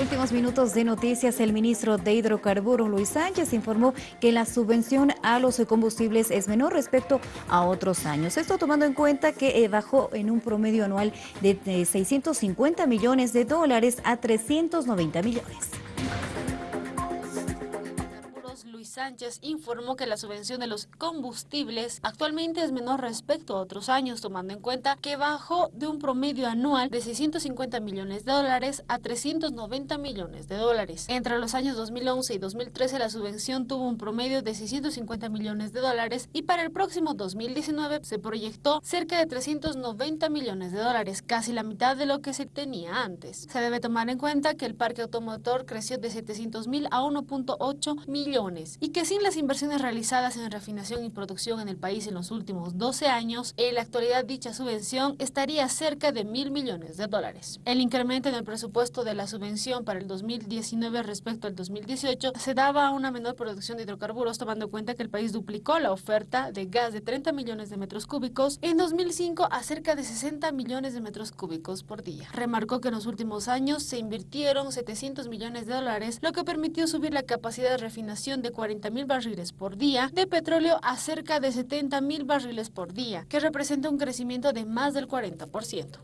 Últimos minutos de noticias, el ministro de Hidrocarburos, Luis Sánchez, informó que la subvención a los combustibles es menor respecto a otros años. Esto tomando en cuenta que eh, bajó en un promedio anual de 650 millones de dólares a 390 millones. Sánchez informó que la subvención de los combustibles actualmente es menor respecto a otros años, tomando en cuenta que bajó de un promedio anual de 650 millones de dólares a 390 millones de dólares. Entre los años 2011 y 2013 la subvención tuvo un promedio de 650 millones de dólares y para el próximo 2019 se proyectó cerca de 390 millones de dólares, casi la mitad de lo que se tenía antes. Se debe tomar en cuenta que el parque automotor creció de 700 mil a 1.8 millones y que sin las inversiones realizadas en refinación y producción en el país en los últimos 12 años, en la actualidad dicha subvención estaría cerca de mil millones de dólares. El incremento en el presupuesto de la subvención para el 2019 respecto al 2018 se daba a una menor producción de hidrocarburos tomando en cuenta que el país duplicó la oferta de gas de 30 millones de metros cúbicos en 2005 a cerca de 60 millones de metros cúbicos por día. Remarcó que en los últimos años se invirtieron 700 millones de dólares, lo que permitió subir la capacidad de refinación de 40 mil barriles por día de petróleo a cerca de 70 mil barriles por día, que representa un crecimiento de más del 40%.